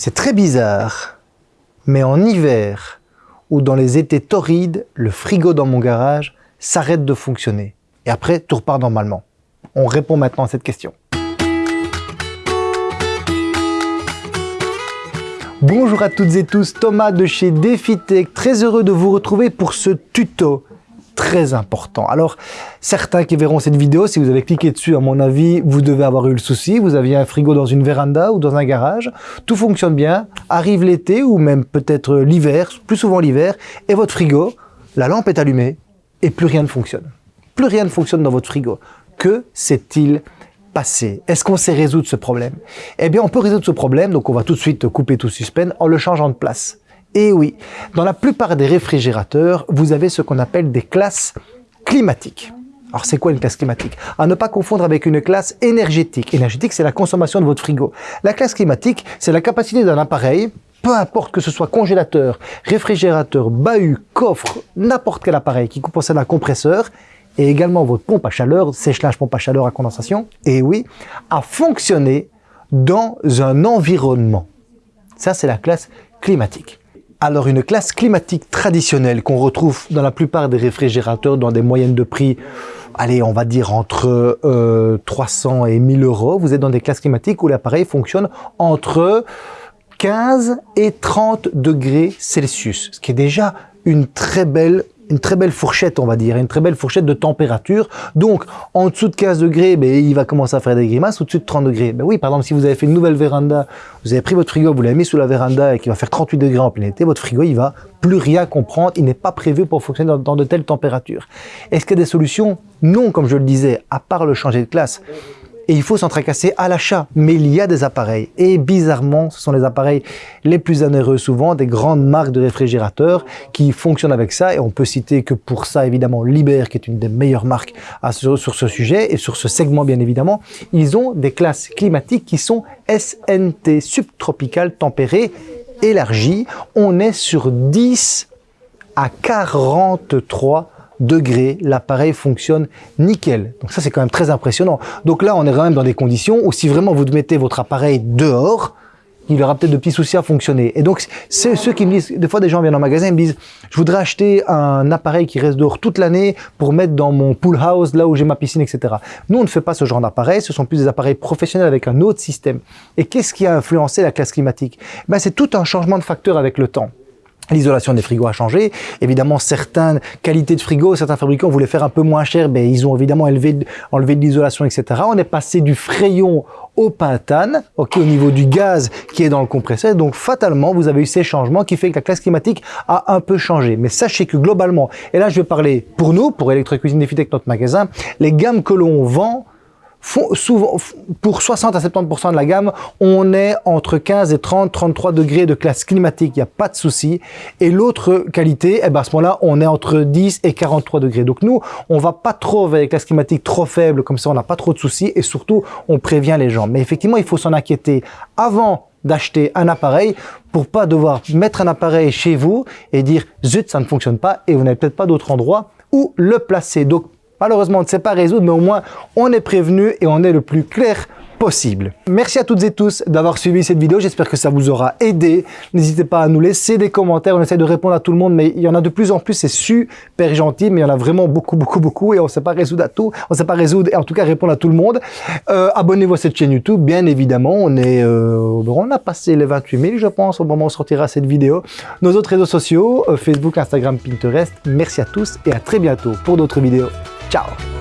C'est très bizarre, mais en hiver ou dans les étés torrides, le frigo dans mon garage s'arrête de fonctionner. Et après, tout repart normalement. On répond maintenant à cette question. Bonjour à toutes et tous, Thomas de chez DefiTech, très heureux de vous retrouver pour ce tuto très important. Alors, certains qui verront cette vidéo, si vous avez cliqué dessus, à mon avis, vous devez avoir eu le souci. Vous aviez un frigo dans une véranda ou dans un garage. Tout fonctionne bien. Arrive l'été ou même peut-être l'hiver, plus souvent l'hiver, et votre frigo, la lampe est allumée et plus rien ne fonctionne. Plus rien ne fonctionne dans votre frigo. Que s'est-il passé? Est-ce qu'on sait résoudre ce problème? Eh bien, on peut résoudre ce problème, donc on va tout de suite couper tout suspense en le changeant de place. Et oui, dans la plupart des réfrigérateurs, vous avez ce qu'on appelle des classes climatiques. Alors c'est quoi une classe climatique? À ne pas confondre avec une classe énergétique. Énergétique, c'est la consommation de votre frigo. La classe climatique, c'est la capacité d'un appareil, peu importe que ce soit congélateur, réfrigérateur, bahut, coffre, n'importe quel appareil qui possède un compresseur, et également votre pompe à chaleur, sèche-linge, pompe à chaleur à condensation, et oui, à fonctionner dans un environnement. Ça, c'est la classe climatique. Alors une classe climatique traditionnelle qu'on retrouve dans la plupart des réfrigérateurs dans des moyennes de prix, allez on va dire entre 300 euh, et 1000 euros, vous êtes dans des classes climatiques où l'appareil fonctionne entre 15 et 30 degrés Celsius, ce qui est déjà une très belle une très belle fourchette, on va dire, une très belle fourchette de température. Donc, en dessous de 15 degrés, ben, il va commencer à faire des grimaces. Au-dessus de 30 degrés, ben oui, par exemple, si vous avez fait une nouvelle véranda, vous avez pris votre frigo, vous l'avez mis sous la véranda et qu'il va faire 38 degrés en plein été, votre frigo, il va plus rien comprendre. Il n'est pas prévu pour fonctionner dans, dans de telles températures. Est-ce qu'il y a des solutions? Non, comme je le disais, à part le changer de classe et il faut s'en tracasser à l'achat. Mais il y a des appareils et bizarrement, ce sont les appareils les plus onéreux souvent, des grandes marques de réfrigérateurs qui fonctionnent avec ça et on peut citer que pour ça évidemment Liber qui est une des meilleures marques sur, ce sujet et sur ce segment bien évidemment, ils ont des classes climatiques qui sont SNT, subtropicales tempérées élargies. On est sur 10 à 43 degrés, l'appareil fonctionne nickel. Donc ça, c'est quand même très impressionnant. Donc là, on est quand même dans des conditions où si vraiment vous mettez votre appareil dehors, il aura peut-être de petits soucis à fonctionner. Et donc, c'est ceux qui me disent, des fois des gens viennent en magasin, ils me disent, je voudrais acheter un appareil qui reste dehors toute l'année pour mettre dans mon pool house, là où j'ai ma piscine, etc. Nous, on ne fait pas ce genre d'appareil, ce sont plus des appareils professionnels avec un autre système. Et qu'est-ce qui a influencé la classe climatique? Ben, C'est tout un changement de facteur avec le temps. L'isolation des frigos a changé. Évidemment, certaines qualités de frigo, certains fabricants voulaient faire un peu moins cher, mais ils ont évidemment enlevé de l'isolation, etc. On est passé du frayon au pentane, ok, au niveau du gaz qui est dans le compresseur. Donc, fatalement, vous avez eu ces changements qui fait que la classe climatique a un peu changé. Mais sachez que globalement, et là, je vais parler pour nous, pour Electrocuisine Defitech, notre magasin, les gammes que l'on vend, pour 60 à 70% de la gamme, on est entre 15 et 30, 33 degrés de classe climatique, il n'y a pas de souci. Et l'autre qualité, eh ben à ce moment-là, on est entre 10 et 43 degrés. Donc nous, on va pas trop avec des classes climatiques trop faibles, comme ça on n'a pas trop de soucis et surtout, on prévient les gens. Mais effectivement, il faut s'en inquiéter avant d'acheter un appareil pour pas devoir mettre un appareil chez vous et dire zut ça ne fonctionne pas et vous n'avez peut-être pas d'autre endroit où le placer. Malheureusement, on ne sait pas résoudre, mais au moins, on est prévenu et on est le plus clair possible. Merci à toutes et tous d'avoir suivi cette vidéo. J'espère que ça vous aura aidé. N'hésitez pas à nous laisser des commentaires. On essaie de répondre à tout le monde, mais il y en a de plus en plus. C'est super gentil, mais il y en a vraiment beaucoup, beaucoup, beaucoup. Et on ne sait pas résoudre à tout. On ne sait pas résoudre et en tout cas répondre à tout le monde. Euh, Abonnez-vous à cette chaîne YouTube, bien évidemment. On est, euh, on a passé les 28 000, je pense, au moment où on sortira cette vidéo. Nos autres réseaux sociaux, euh, Facebook, Instagram, Pinterest. Merci à tous et à très bientôt pour d'autres vidéos. Tchau!